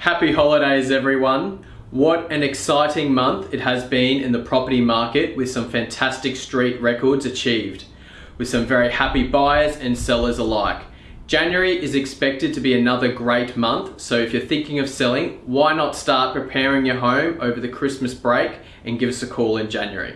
Happy holidays everyone. What an exciting month it has been in the property market with some fantastic street records achieved, with some very happy buyers and sellers alike. January is expected to be another great month, so if you're thinking of selling, why not start preparing your home over the Christmas break and give us a call in January.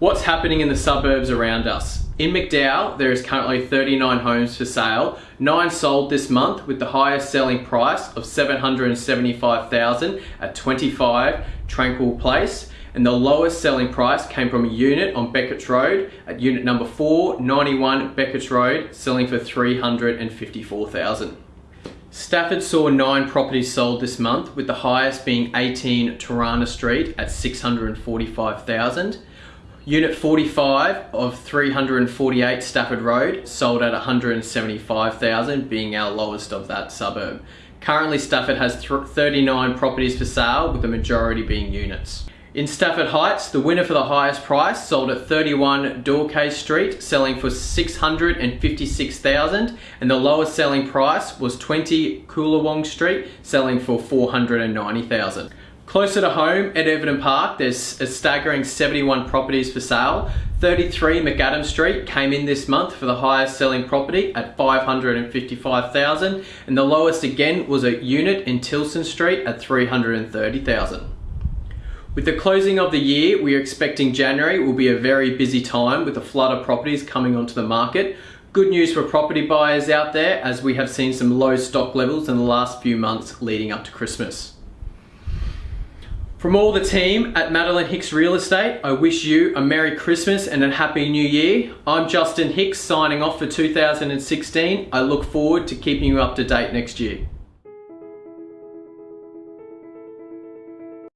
What's happening in the suburbs around us? In McDowall, there is currently 39 homes for sale. Nine sold this month with the highest selling price of 775,000 at 25 Tranquil Place. And the lowest selling price came from a unit on Beckett's Road at unit number 491 Beckett's Road, selling for 354,000. Stafford saw nine properties sold this month, with the highest being 18 Turana Street at 645,000. Unit 45 of 348 Stafford Road sold at 175,000 being our lowest of that suburb. Currently Stafford has 39 properties for sale with the majority being units. In Stafford Heights, the winner for the highest price sold at 31 Dorcas Street, selling for 656,000, and the lowest selling price was 20 Coolawong Street, selling for 490,000. Closer to home at Everton Park, there's a staggering 71 properties for sale. 33 McAdam Street came in this month for the highest selling property at 555,000 and the lowest again was a unit in Tilson Street at 330,000. With the closing of the year, we are expecting January will be a very busy time with a flood of properties coming onto the market. Good news for property buyers out there as we have seen some low stock levels in the last few months leading up to Christmas. From all the team at Madeline Hicks Real Estate, I wish you a Merry Christmas and a Happy New Year. I'm Justin Hicks signing off for 2016. I look forward to keeping you up to date next year.